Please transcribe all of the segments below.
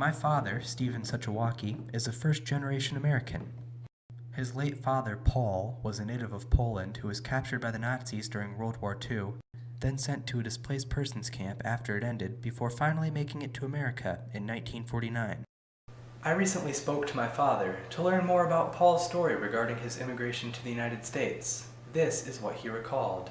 My father, Stephen Suchowaki, is a first generation American. His late father, Paul, was a native of Poland who was captured by the Nazis during World War II, then sent to a displaced persons camp after it ended before finally making it to America in 1949. I recently spoke to my father to learn more about Paul's story regarding his immigration to the United States. This is what he recalled.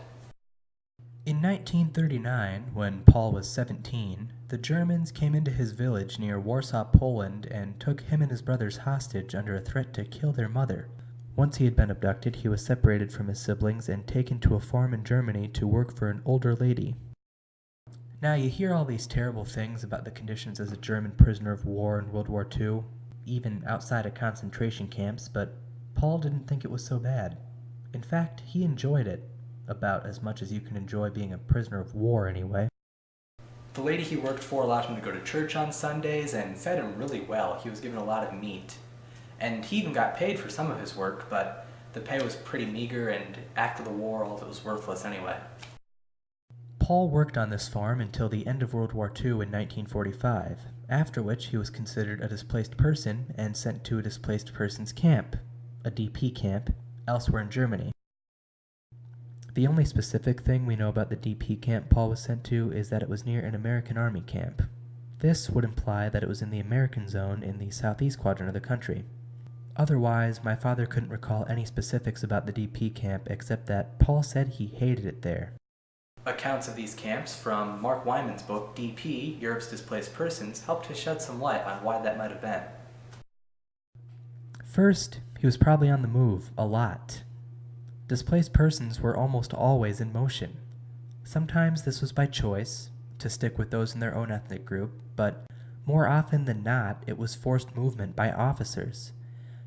In 1939, when Paul was 17, the Germans came into his village near Warsaw, Poland, and took him and his brothers hostage under a threat to kill their mother. Once he had been abducted, he was separated from his siblings and taken to a farm in Germany to work for an older lady. Now, you hear all these terrible things about the conditions as a German prisoner of war in World War II, even outside of concentration camps, but Paul didn't think it was so bad. In fact, he enjoyed it, about as much as you can enjoy being a prisoner of war anyway. The lady he worked for allowed him to go to church on Sundays and fed him really well. He was given a lot of meat. And he even got paid for some of his work, but the pay was pretty meager and after the war all of it was worthless anyway. Paul worked on this farm until the end of World War II in 1945, after which he was considered a displaced person and sent to a displaced persons camp, a DP camp, elsewhere in Germany. The only specific thing we know about the DP camp Paul was sent to is that it was near an American Army camp. This would imply that it was in the American zone in the southeast quadrant of the country. Otherwise, my father couldn't recall any specifics about the DP camp except that Paul said he hated it there. Accounts of these camps from Mark Wyman's book, DP, Europe's Displaced Persons, helped to shed some light on why that might have been. First, he was probably on the move, a lot. Displaced persons were almost always in motion. Sometimes this was by choice, to stick with those in their own ethnic group, but more often than not, it was forced movement by officers.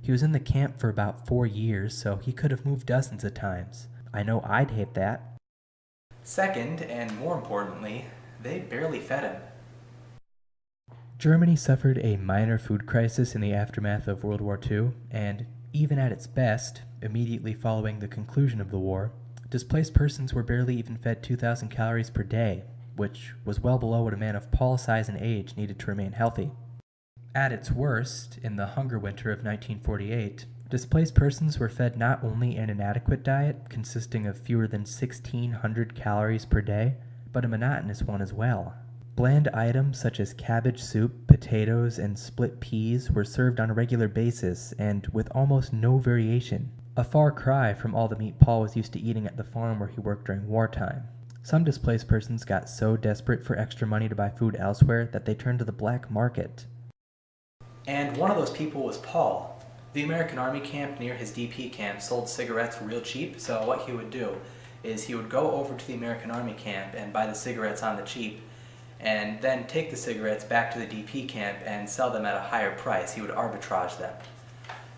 He was in the camp for about four years, so he could have moved dozens of times. I know I'd hate that. Second, and more importantly, they barely fed him. Germany suffered a minor food crisis in the aftermath of World War II, and even at its best, immediately following the conclusion of the war, displaced persons were barely even fed 2,000 calories per day, which was well below what a man of Paul's size and age needed to remain healthy. At its worst, in the hunger winter of 1948, displaced persons were fed not only an inadequate diet consisting of fewer than 1,600 calories per day, but a monotonous one as well. Bland items such as cabbage soup, potatoes, and split peas were served on a regular basis and with almost no variation, a far cry from all the meat Paul was used to eating at the farm where he worked during wartime. Some displaced persons got so desperate for extra money to buy food elsewhere that they turned to the black market. And one of those people was Paul. The American Army camp near his DP camp sold cigarettes real cheap, so what he would do is he would go over to the American Army camp and buy the cigarettes on the cheap and then take the cigarettes back to the DP camp and sell them at a higher price. He would arbitrage them.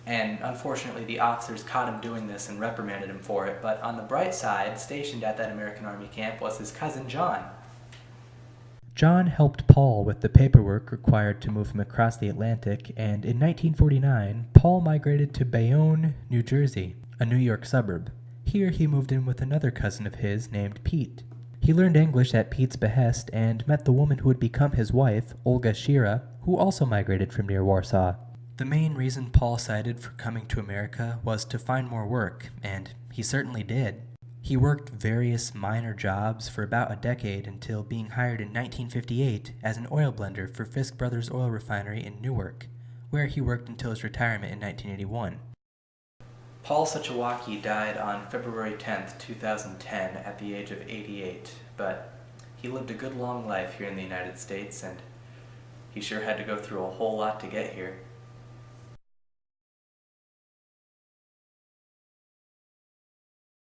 And unfortunately, the officers caught him doing this and reprimanded him for it. But on the bright side, stationed at that American Army camp was his cousin John. John helped Paul with the paperwork required to move him across the Atlantic, and in 1949, Paul migrated to Bayonne, New Jersey, a New York suburb. Here he moved in with another cousin of his named Pete. He learned English at Pete's behest and met the woman who would become his wife, Olga Shira, who also migrated from near Warsaw. The main reason Paul cited for coming to America was to find more work, and he certainly did. He worked various minor jobs for about a decade until being hired in 1958 as an oil blender for Fiske Brothers Oil Refinery in Newark, where he worked until his retirement in 1981. Paul Suchowaki died on February 10, 2010 at the age of 88, but he lived a good long life here in the United States and he sure had to go through a whole lot to get here.